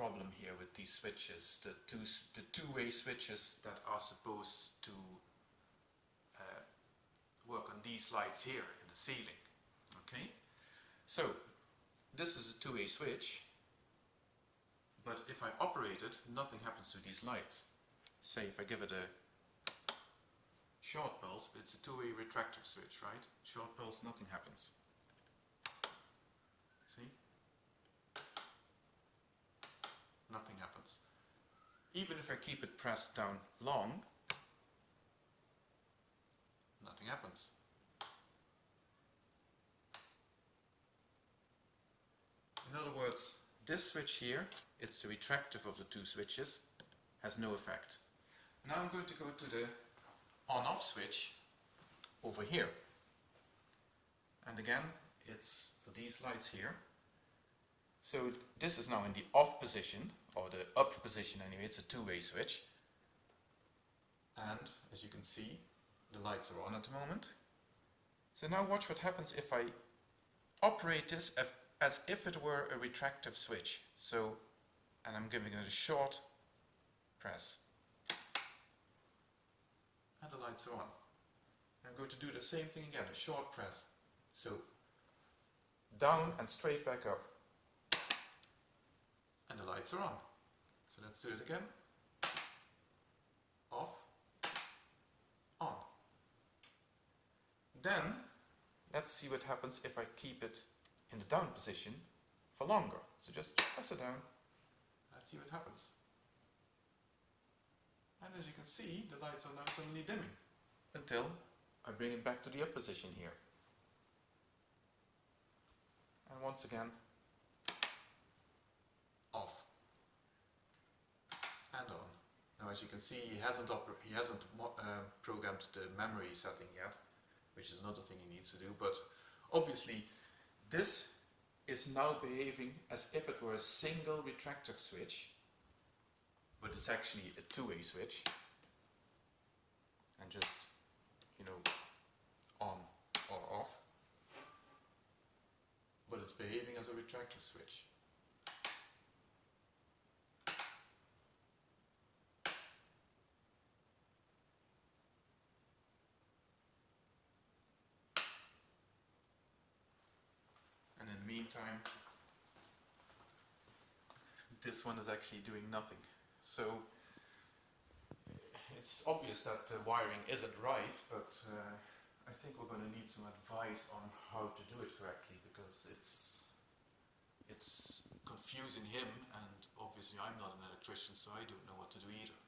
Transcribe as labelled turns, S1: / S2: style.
S1: problem here with these switches, the two the two-way switches that are supposed to uh, work on these lights here in the ceiling. Okay, so this is a two-way switch, but if I operate it, nothing happens to these lights. Say if I give it a short pulse, it's a two-way retractive switch, right? Short pulse, nothing happens. See? Nothing happens. Even if I keep it pressed down long, nothing happens. In other words, this switch here, it's the retractive of the two switches, has no effect. Now I'm going to go to the on-off switch over here. And again, it's for these lights here. So this is now in the off position, or the up position anyway, it's a two-way switch. And as you can see, the lights are on at the moment. So now watch what happens if I operate this as if it were a retractive switch. So, and I'm giving it a short press. And the lights are on. I'm going to do the same thing again, a short press. So, down and straight back up. And the lights are on. So let's do it again. Off, on. Then, let's see what happens if I keep it in the down position for longer. So just press it down, let's see what happens. And as you can see, the lights are now suddenly dimming until I bring it back to the up position here. And once again, off and on. Now as you can see, he hasn't, he hasn't uh, programmed the memory setting yet, which is another thing he needs to do, but obviously this is now behaving as if it were a single retractive switch, but it's actually a two-way switch. And just, you know, on or off. But it's behaving as a retractive switch. Meantime, this one is actually doing nothing. So it's obvious that the wiring isn't right, but uh, I think we're going to need some advice on how to do it correctly because it's it's confusing him and obviously I'm not an electrician so I don't know what to do either.